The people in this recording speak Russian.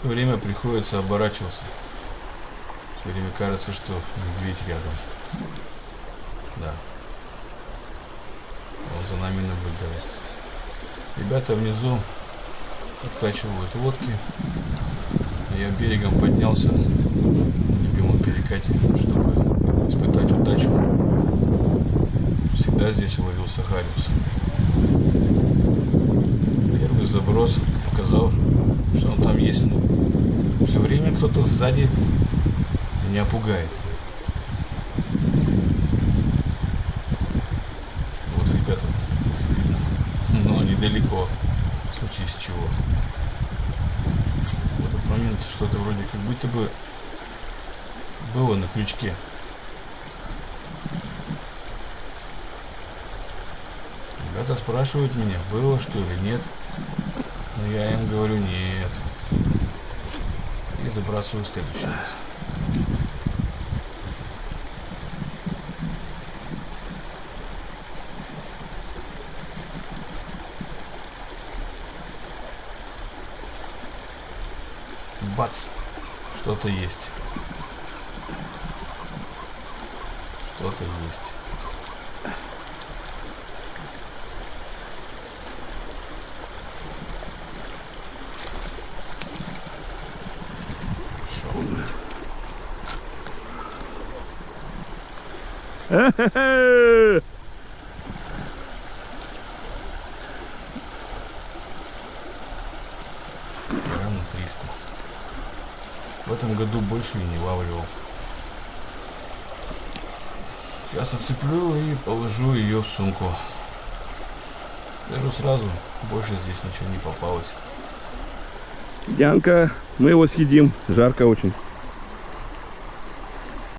Все время приходится оборачиваться. Все время кажется, что медведь рядом. Да. Он за нами наблюдает. Ребята внизу откачивают лодки. Я берегом поднялся в любимом перекате, чтобы испытать удачу. Всегда здесь ловил сахариус. Первый заброс показал, что он там есть. Но все время кто-то сзади меня пугает. Вот ребята но недалеко, в случае с чего. В этот момент что-то вроде как будто бы было на крючке. Ребята спрашивают меня, было что или нет. Но я им говорю нет. И забрасываю следующий раз. Бац! Что-то есть. Что-то есть. Хорошо. Грамм на 300. В этом году больше и не лавливал. Сейчас отцеплю и положу ее в сумку. Скажу сразу, больше здесь ничего не попалось. Янка, мы его съедим. Жарко очень.